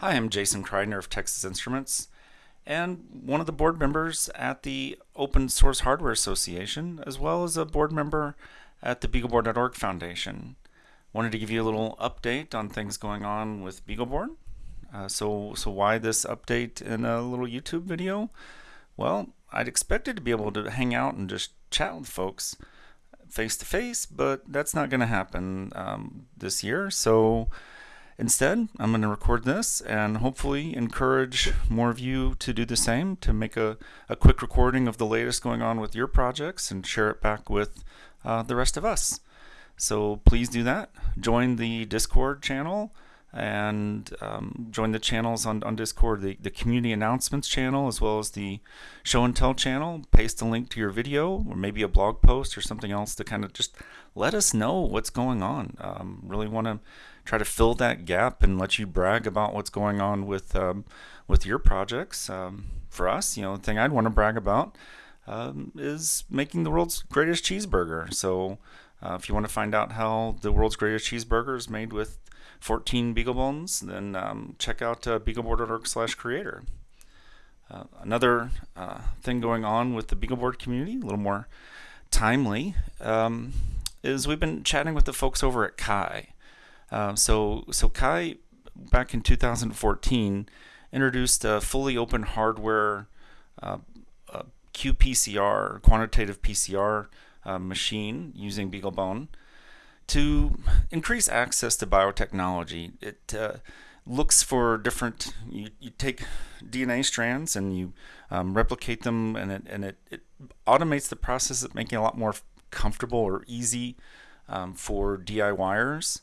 Hi, I'm Jason Kridner of Texas Instruments and one of the board members at the Open Source Hardware Association, as well as a board member at the BeagleBoard.org Foundation. Wanted to give you a little update on things going on with BeagleBoard. Uh, so, so why this update in a little YouTube video? Well, I'd expected to be able to hang out and just chat with folks face to face, but that's not going to happen um, this year. So Instead, I'm going to record this and hopefully encourage more of you to do the same, to make a, a quick recording of the latest going on with your projects and share it back with uh, the rest of us. So please do that. Join the Discord channel and um, join the channels on, on Discord, the, the community announcements channel, as well as the show and tell channel. Paste a link to your video or maybe a blog post or something else to kind of just let us know what's going on. Um, really want to try to fill that gap and let you brag about what's going on with um, with your projects. Um, for us, you know, the thing I'd want to brag about um, is making the world's greatest cheeseburger. So uh, if you want to find out how the world's greatest cheeseburger is made with 14 beagle bones, then um, check out uh, beagleboard.org slash creator. Uh, another uh, thing going on with the BeagleBoard community, a little more timely, um, is we've been chatting with the folks over at Kai. Uh, so, so Chai, back in 2014, introduced a fully open hardware uh, qPCR, quantitative PCR uh, machine using BeagleBone to increase access to biotechnology. It uh, looks for different, you, you take DNA strands and you um, replicate them and it, and it, it automates the process of making it a lot more comfortable or easy um, for DIYers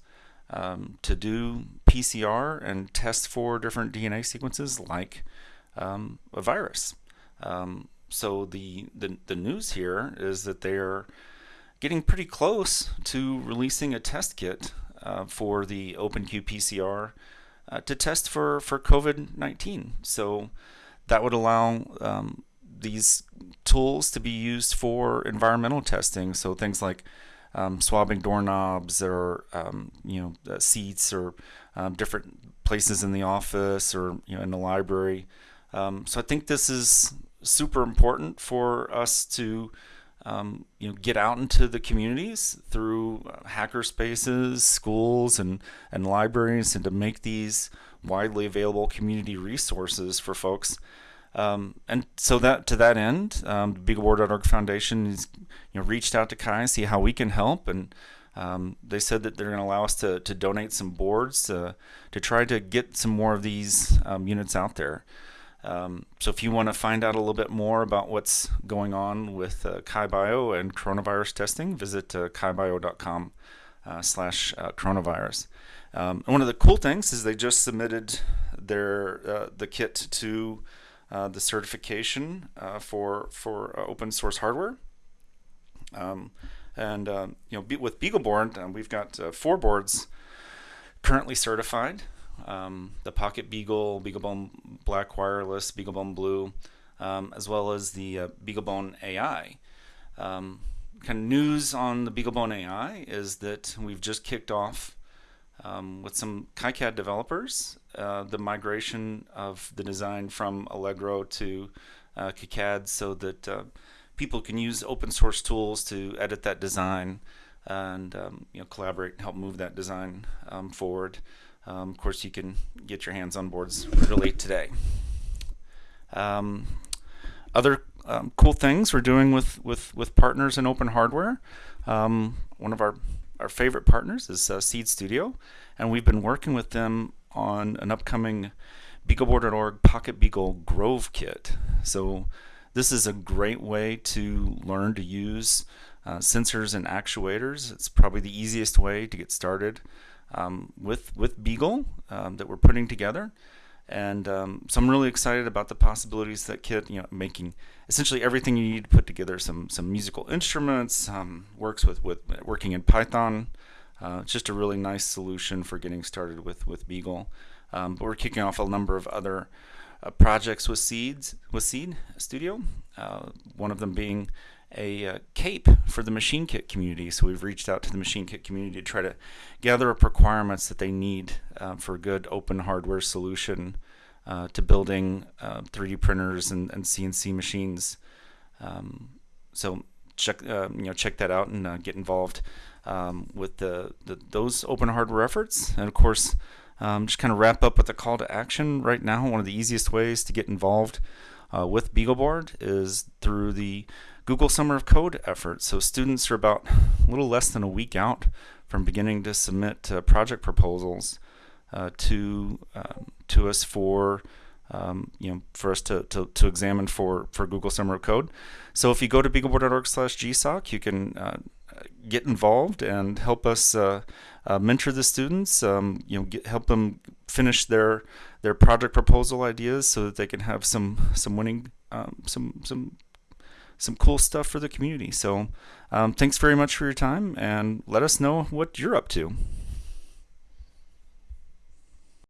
um, to do PCR and test for different DNA sequences like um, a virus. Um, so the, the, the news here is that they're getting pretty close to releasing a test kit uh, for the Open qPCR uh, to test for, for COVID-19. So that would allow um, these tools to be used for environmental testing. So things like um, swabbing doorknobs or um, you know uh, seats or um, different places in the office or you know in the library. Um, so I think this is super important for us to um, you know get out into the communities through uh, hacker spaces, schools, and and libraries, and to make these widely available community resources for folks. Um, and so that to that end, um, the BeagleBoard.org Foundation has you know, reached out to Chai, see how we can help, and um, they said that they're going to allow us to, to donate some boards to, to try to get some more of these um, units out there. Um, so if you want to find out a little bit more about what's going on with uh, Bio and coronavirus testing, visit uh, kibio.com uh, slash uh, coronavirus. Um, and one of the cool things is they just submitted their uh, the kit to uh, the certification for for open source hardware. Um, and um, you know, with BeagleBoard, we've got four boards currently certified. Um, the Pocket Beagle, BeagleBone Black Wireless, BeagleBone Blue, um, as well as the uh, BeagleBone AI. Um, kind of news on the BeagleBone AI is that we've just kicked off um, with some KiCad developers, uh, the migration of the design from Allegro to uh, KiCad so that uh, people can use open source tools to edit that design and um, you know collaborate and help move that design um, forward. Um, of course, you can get your hands on boards really today. Um, other um, cool things we're doing with, with, with partners in open hardware. Um, one of our our favorite partners is uh, Seeed Studio, and we've been working with them on an upcoming BeagleBoard.org Pocket Beagle Grove Kit. So this is a great way to learn to use uh, sensors and actuators. It's probably the easiest way to get started um, with, with Beagle um, that we're putting together. And um, so I'm really excited about the possibilities that kit, you know, making essentially everything you need to put together some some musical instruments, um, works with, with working in Python. Uh, it's just a really nice solution for getting started with, with Beagle. Um, but we're kicking off a number of other uh, projects with Seeds with Seeed Studio. Uh, one of them being a uh, cape for the Machinekit community. So we've reached out to the Machinekit community to try to gather up requirements that they need uh, for a good open hardware solution uh, to building 3D uh, printers and, and, CNC machines. Um, so check uh, you know check that out and uh, get involved um, with the, the, those open hardware efforts. And of course, um, just kind of wrap up with a call to action right now. One of the easiest ways to get involved uh, with BeagleBoard is through the Google Summer of Code effort. So students are about a little less than a week out from beginning to submit uh, project proposals uh, to um, to us for um, you know for us to, to, to, examine for for Google Summer of Code. So if you go to beagleboard.org/gsoc, you can uh, get involved and help us uh, uh, mentor the students. Um, you know, get, help them finish their their project proposal ideas so that they can have some some winning um, some some some cool stuff for the community. So um, thanks very much for your time and let us know what you're up to.